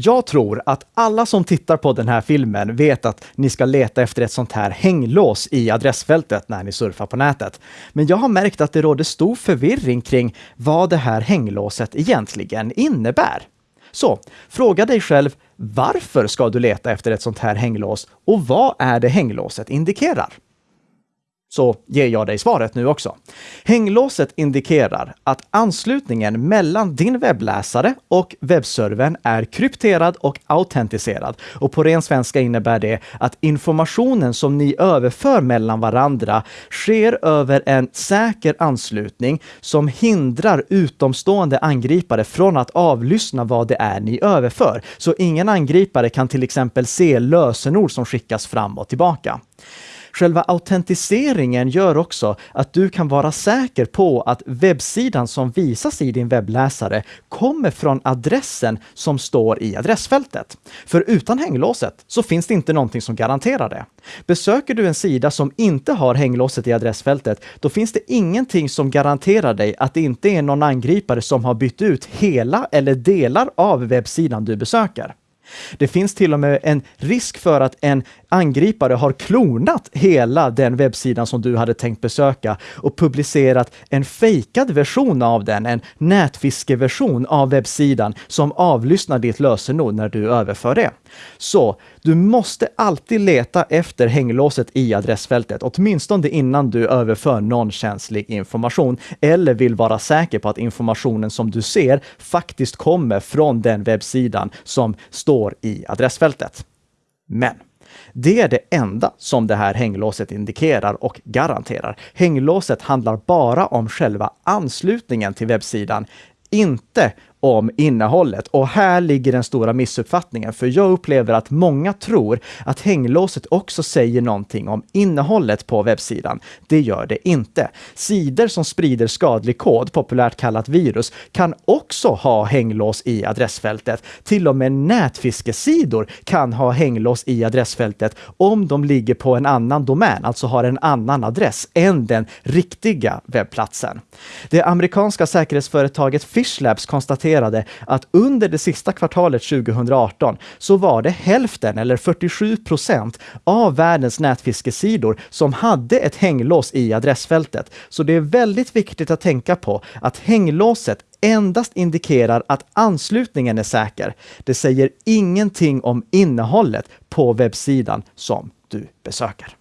Jag tror att alla som tittar på den här filmen vet att ni ska leta efter ett sånt här hänglås i adressfältet när ni surfar på nätet. Men jag har märkt att det råder stor förvirring kring vad det här hänglåset egentligen innebär. Så fråga dig själv, varför ska du leta efter ett sånt här hänglås och vad är det hänglåset indikerar? Så ger jag dig svaret nu också. Hänglåset indikerar att anslutningen mellan din webbläsare och webbservern är krypterad och autentiserad. Och på ren svenska innebär det att informationen som ni överför mellan varandra sker över en säker anslutning som hindrar utomstående angripare från att avlyssna vad det är ni överför. Så ingen angripare kan till exempel se lösenord som skickas fram och tillbaka. Själva autentiseringen gör också att du kan vara säker på att webbsidan som visas i din webbläsare kommer från adressen som står i adressfältet. För utan hänglåset så finns det inte någonting som garanterar det. Besöker du en sida som inte har hänglåset i adressfältet, då finns det ingenting som garanterar dig att det inte är någon angripare som har bytt ut hela eller delar av webbsidan du besöker. Det finns till och med en risk för att en angripare har klonat hela den webbsidan som du hade tänkt besöka och publicerat en fejkad version av den, en nätfiskeversion av webbsidan som avlyssnar ditt lösenord när du överför det. Så du måste alltid leta efter hänglåset i adressfältet, åtminstone innan du överför någon känslig information eller vill vara säker på att informationen som du ser faktiskt kommer från den webbsidan som står i adressfältet. Men det är det enda som det här hänglåset indikerar och garanterar. Hänglåset handlar bara om själva anslutningen till webbsidan, inte om innehållet. Och här ligger den stora missuppfattningen, för jag upplever att många tror att hänglåset också säger någonting om innehållet på webbsidan. Det gör det inte. Sidor som sprider skadlig kod, populärt kallat virus, kan också ha hänglås i adressfältet. Till och med nätfiskesidor kan ha hänglås i adressfältet om de ligger på en annan domän, alltså har en annan adress än den riktiga webbplatsen. Det amerikanska säkerhetsföretaget Fishlabs konstaterar konstaterade att under det sista kvartalet 2018 så var det hälften eller 47 procent av världens nätfiskesidor som hade ett hänglås i adressfältet. Så det är väldigt viktigt att tänka på att hänglåset endast indikerar att anslutningen är säker. Det säger ingenting om innehållet på webbsidan som du besöker.